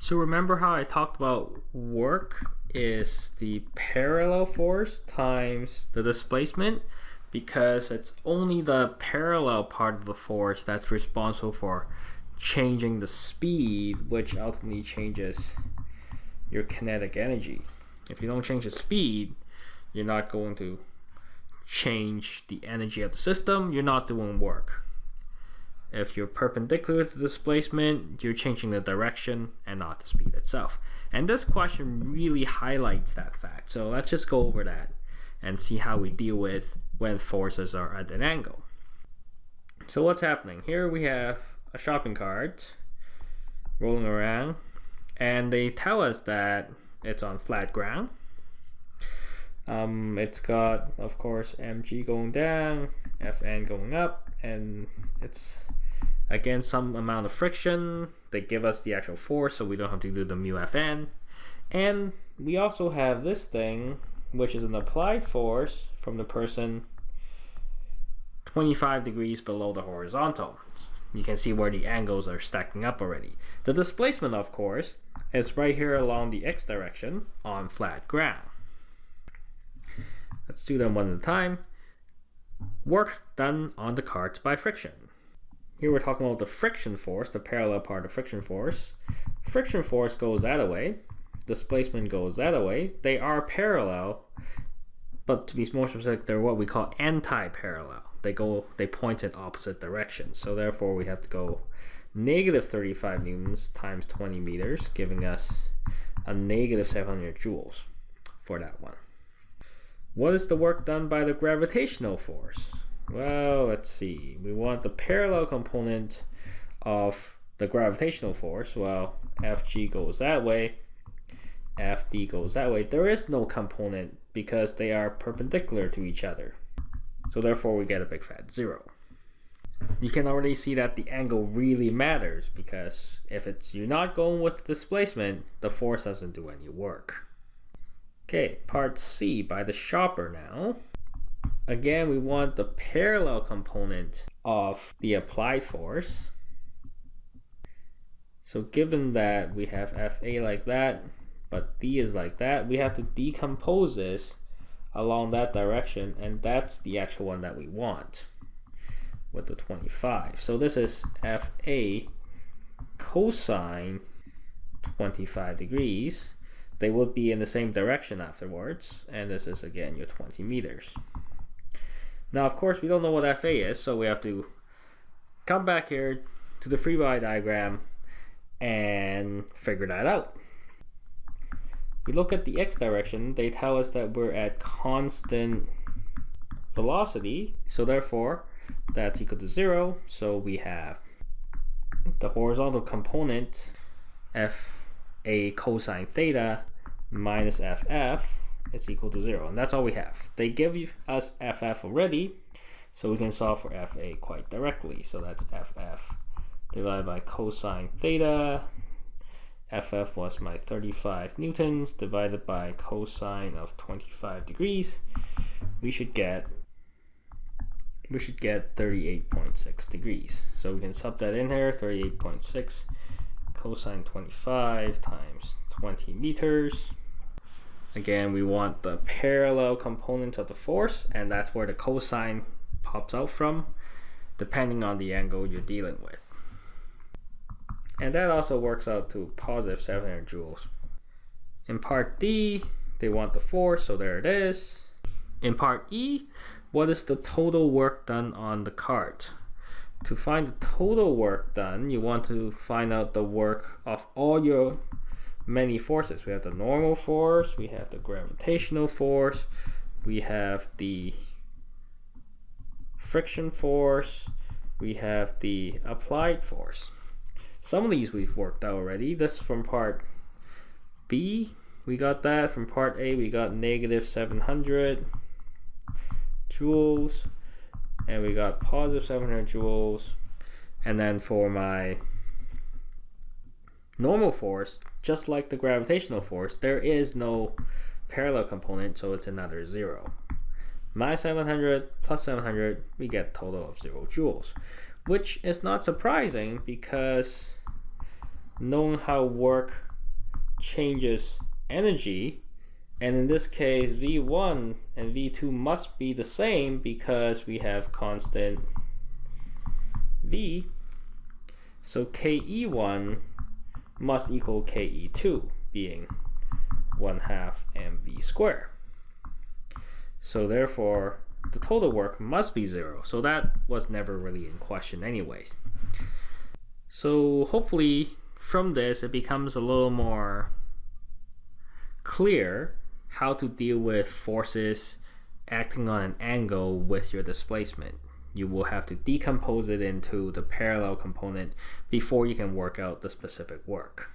So remember how I talked about work is the parallel force times the displacement because it's only the parallel part of the force that's responsible for changing the speed which ultimately changes your kinetic energy. If you don't change the speed, you're not going to change the energy of the system, you're not doing work. If you're perpendicular to displacement, you're changing the direction and not the speed itself. And this question really highlights that fact. So let's just go over that and see how we deal with when forces are at an angle. So what's happening? Here we have a shopping cart rolling around and they tell us that it's on flat ground. Um, it's got, of course, mg going down, fn going up, and it's Again, some amount of friction. They give us the actual force, so we don't have to do the mu Fn. And we also have this thing, which is an applied force from the person 25 degrees below the horizontal. You can see where the angles are stacking up already. The displacement, of course, is right here along the x direction on flat ground. Let's do them one at a time. Work done on the carts by friction. Here we're talking about the friction force, the parallel part of friction force. Friction force goes that way. Displacement goes that way. They are parallel, but to be more specific, they're what we call anti-parallel. They go, they point in opposite directions. So therefore, we have to go negative 35 newtons times 20 meters, giving us a negative 700 joules for that one. What is the work done by the gravitational force? Well, let's see. We want the parallel component of the gravitational force. Well, Fg goes that way. Fd goes that way. There is no component because they are perpendicular to each other. So therefore we get a big fat zero. You can already see that the angle really matters because if it's you're not going with the displacement, the force doesn't do any work. Okay, part C by the shopper now. Again, we want the parallel component of the applied force. So given that we have FA like that, but D is like that, we have to decompose this along that direction, and that's the actual one that we want with the 25. So this is FA cosine 25 degrees. They would be in the same direction afterwards, and this is again your 20 meters. Now, of course, we don't know what FA is, so we have to come back here to the free body diagram and figure that out. We look at the x direction, they tell us that we're at constant velocity, so therefore that's equal to zero. So we have the horizontal component fa cosine theta minus ff is equal to 0. And that's all we have. They give us ff already, so we can solve for fa quite directly. So that's ff divided by cosine theta. ff was my 35 newtons divided by cosine of 25 degrees. We should get we should get 38.6 degrees. So we can sub that in here, 38.6 cosine 25 times 20 meters Again, we want the parallel component of the force, and that's where the cosine pops out from, depending on the angle you're dealing with. And that also works out to positive 700 joules. In part D, they want the force, so there it is. In part E, what is the total work done on the cart? To find the total work done, you want to find out the work of all your many forces. We have the normal force, we have the gravitational force, we have the friction force, we have the applied force. Some of these we've worked out already. This from part B, we got that. From part A, we got negative 700 joules, and we got positive 700 joules. And then for my normal force, just like the gravitational force, there is no parallel component, so it's another zero. Minus 700 plus 700, we get total of zero joules, which is not surprising because knowing how work changes energy and in this case v1 and v2 must be the same because we have constant v so ke1 must equal ke2 being 1 half mv squared so therefore the total work must be zero. So that was never really in question anyways. So hopefully from this it becomes a little more clear how to deal with forces acting on an angle with your displacement. You will have to decompose it into the parallel component before you can work out the specific work.